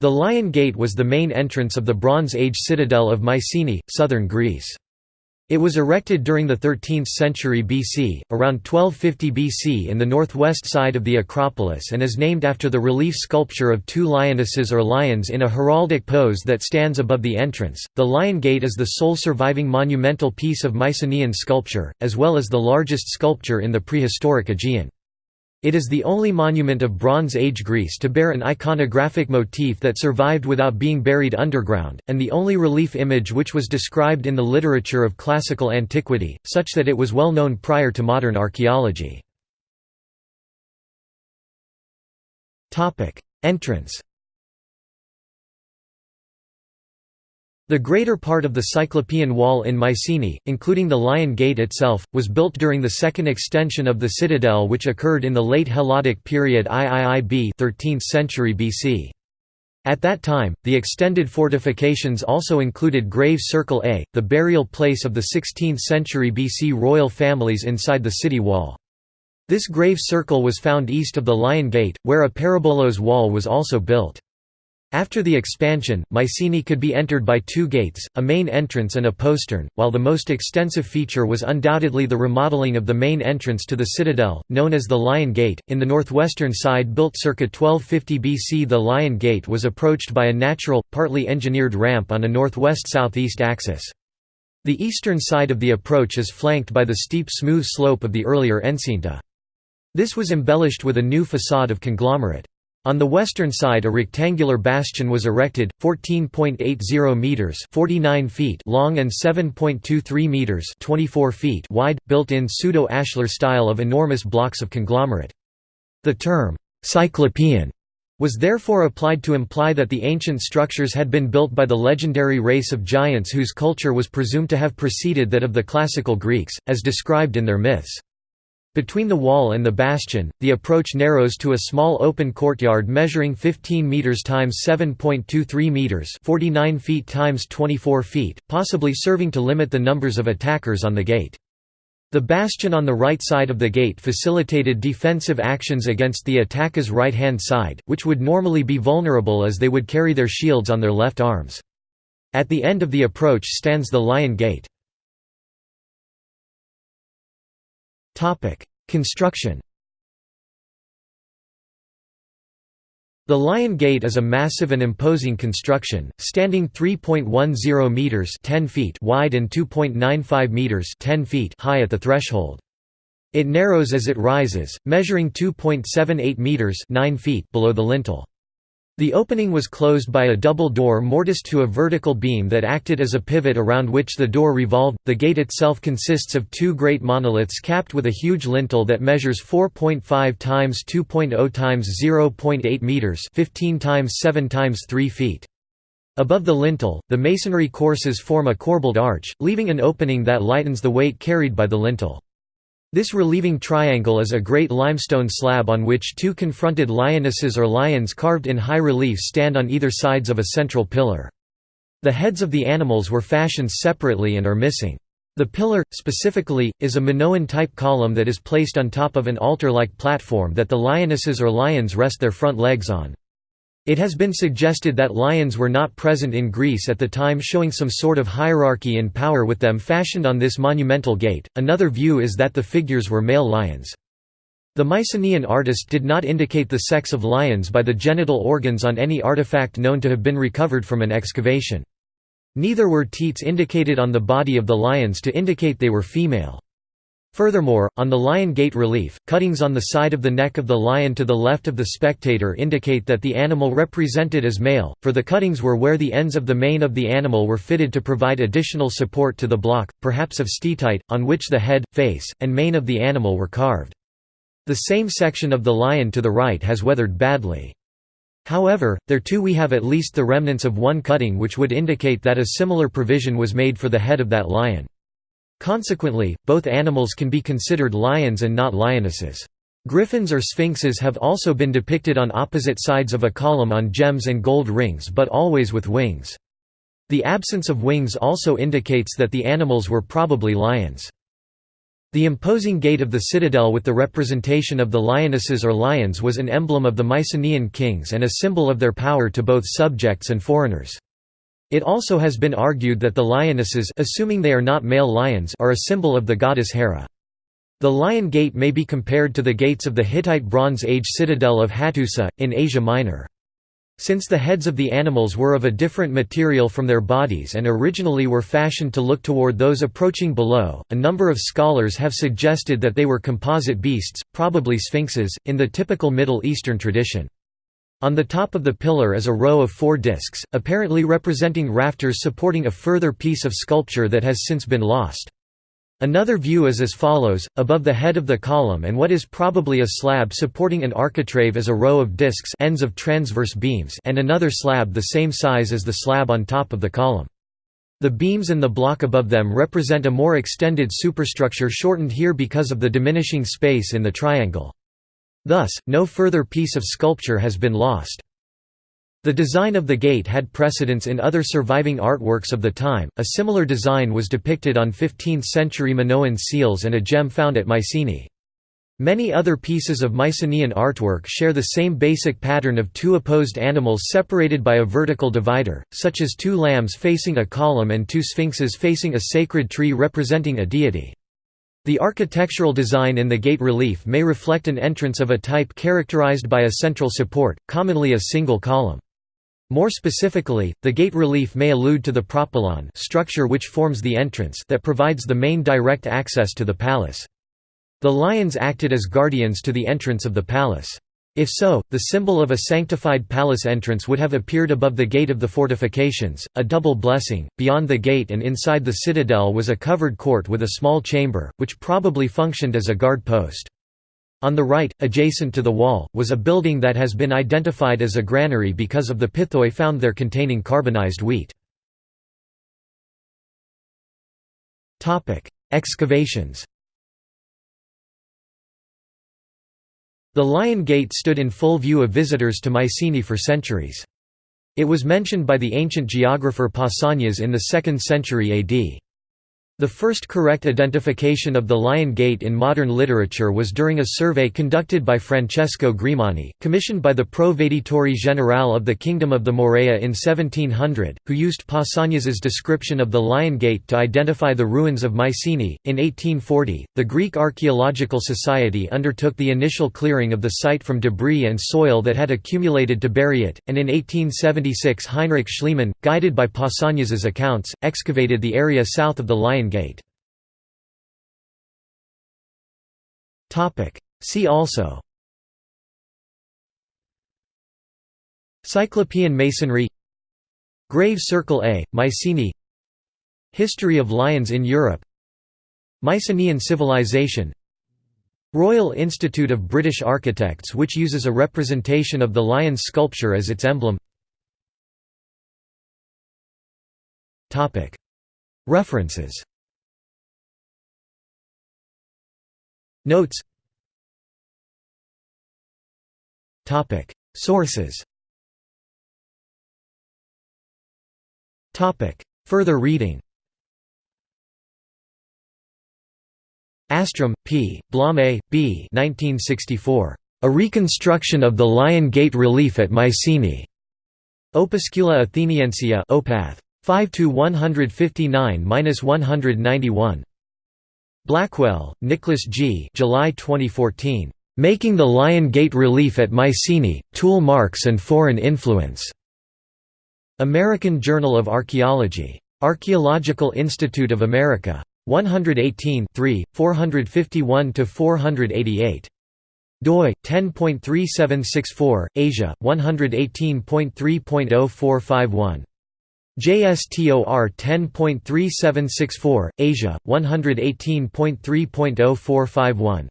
The Lion Gate was the main entrance of the Bronze Age citadel of Mycenae, southern Greece. It was erected during the 13th century BC, around 1250 BC in the northwest side of the Acropolis and is named after the relief sculpture of two lionesses or lions in a heraldic pose that stands above the entrance. The Lion Gate is the sole surviving monumental piece of Mycenaean sculpture, as well as the largest sculpture in the prehistoric Aegean. It is the only monument of Bronze Age Greece to bear an iconographic motif that survived without being buried underground, and the only relief image which was described in the literature of classical antiquity, such that it was well known prior to modern archaeology. Entrance The greater part of the Cyclopean Wall in Mycenae, including the Lion Gate itself, was built during the second extension of the citadel which occurred in the late Helladic period IIIB 13th century BC. At that time, the extended fortifications also included Grave Circle A, the burial place of the 16th century BC royal families inside the city wall. This grave circle was found east of the Lion Gate, where a peribolos wall was also built. After the expansion, Mycenae could be entered by two gates, a main entrance and a postern, while the most extensive feature was undoubtedly the remodeling of the main entrance to the citadel, known as the Lion Gate. In the northwestern side built circa 1250 BC the Lion Gate was approached by a natural, partly engineered ramp on a northwest-southeast axis. The eastern side of the approach is flanked by the steep smooth slope of the earlier enceinte. This was embellished with a new facade of conglomerate. On the western side a rectangular bastion was erected, 14.80 metres 49 feet long and 7.23 metres 24 feet wide, built in pseudo-ashlar style of enormous blocks of conglomerate. The term, «cyclopean» was therefore applied to imply that the ancient structures had been built by the legendary race of giants whose culture was presumed to have preceded that of the classical Greeks, as described in their myths. Between the wall and the bastion, the approach narrows to a small open courtyard measuring 15 meters times 7.23 meters, 49 feet times 24 feet, possibly serving to limit the numbers of attackers on the gate. The bastion on the right side of the gate facilitated defensive actions against the attacker's right-hand side, which would normally be vulnerable as they would carry their shields on their left arms. At the end of the approach stands the Lion Gate. Construction The Lion Gate is a massive and imposing construction, standing 3.10 meters (10 feet) wide and 2.95 meters (10 feet) high at the threshold. It narrows as it rises, measuring 2.78 meters (9 feet) below the lintel. The opening was closed by a double door mortised to a vertical beam that acted as a pivot around which the door revolved. The gate itself consists of two great monoliths capped with a huge lintel that measures 4.5 times 2.0 times 0.8 meters, 15 times 7 times 3 feet. Above the lintel, the masonry courses form a corbelled arch, leaving an opening that lightens the weight carried by the lintel. This relieving triangle is a great limestone slab on which two confronted lionesses or lions carved in high relief stand on either sides of a central pillar. The heads of the animals were fashioned separately and are missing. The pillar, specifically, is a Minoan-type column that is placed on top of an altar-like platform that the lionesses or lions rest their front legs on. It has been suggested that lions were not present in Greece at the time showing some sort of hierarchy in power with them fashioned on this monumental gate. Another view is that the figures were male lions. The Mycenaean artist did not indicate the sex of lions by the genital organs on any artifact known to have been recovered from an excavation. Neither were teats indicated on the body of the lions to indicate they were female. Furthermore, on the lion gate relief, cuttings on the side of the neck of the lion to the left of the spectator indicate that the animal represented is male, for the cuttings were where the ends of the mane of the animal were fitted to provide additional support to the block, perhaps of steatite, on which the head, face, and mane of the animal were carved. The same section of the lion to the right has weathered badly. However, there too we have at least the remnants of one cutting which would indicate that a similar provision was made for the head of that lion. Consequently, both animals can be considered lions and not lionesses. Griffins or sphinxes have also been depicted on opposite sides of a column on gems and gold rings but always with wings. The absence of wings also indicates that the animals were probably lions. The imposing gate of the citadel with the representation of the lionesses or lions was an emblem of the Mycenaean kings and a symbol of their power to both subjects and foreigners. It also has been argued that the lionesses assuming they are not male lions are a symbol of the goddess Hera. The Lion Gate may be compared to the gates of the Hittite Bronze Age citadel of Hattusa, in Asia Minor. Since the heads of the animals were of a different material from their bodies and originally were fashioned to look toward those approaching below, a number of scholars have suggested that they were composite beasts, probably sphinxes, in the typical Middle Eastern tradition. On the top of the pillar is a row of four discs, apparently representing rafters supporting a further piece of sculpture that has since been lost. Another view is as follows, above the head of the column and what is probably a slab supporting an architrave is a row of discs ends of transverse beams and another slab the same size as the slab on top of the column. The beams and the block above them represent a more extended superstructure shortened here because of the diminishing space in the triangle. Thus, no further piece of sculpture has been lost. The design of the gate had precedence in other surviving artworks of the time. A similar design was depicted on 15th century Minoan seals and a gem found at Mycenae. Many other pieces of Mycenaean artwork share the same basic pattern of two opposed animals separated by a vertical divider, such as two lambs facing a column and two sphinxes facing a sacred tree representing a deity. The architectural design in the gate relief may reflect an entrance of a type characterized by a central support, commonly a single column. More specifically, the gate relief may allude to the propylon structure which forms the entrance that provides the main direct access to the palace. The lions acted as guardians to the entrance of the palace. If so, the symbol of a sanctified palace entrance would have appeared above the gate of the fortifications, a double blessing. Beyond the gate and inside the citadel was a covered court with a small chamber, which probably functioned as a guard post. On the right, adjacent to the wall, was a building that has been identified as a granary because of the pithoi found there containing carbonized wheat. Excavations The Lion Gate stood in full view of visitors to Mycenae for centuries. It was mentioned by the ancient geographer Pausanias in the 2nd century AD. The first correct identification of the Lion Gate in modern literature was during a survey conducted by Francesco Grimani, commissioned by the Provveditore Generale of the Kingdom of the Morea in 1700, who used Pausanias's description of the Lion Gate to identify the ruins of Mycenae. In 1840, the Greek Archaeological Society undertook the initial clearing of the site from debris and soil that had accumulated to bury it, and in 1876 Heinrich Schliemann, guided by Pausanias's accounts, excavated the area south of the Lion Gate. See also. Cyclopean Masonry. Grave Circle A, Mycenae. History of lions in Europe. Mycenaean civilization. Royal Institute of British Architects which uses a representation of the lion's sculpture as its emblem. References Notes Sources Further reading Astrom, P., Blomé, B. 1964. A Reconstruction of the Lion Gate Relief at Mycenae. Opuscula Atheniensia Opath. 5 159–191. Blackwell, Nicholas G. July 2014. Making the Lion Gate Relief at Mycenae, Tool Marks and Foreign Influence. American Journal of Archaeology. Archaeological Institute of America. 118 451–488. doi 10.3764 Asia 118.3.0451 JSTOR 10.3764, Asia, 118.3.0451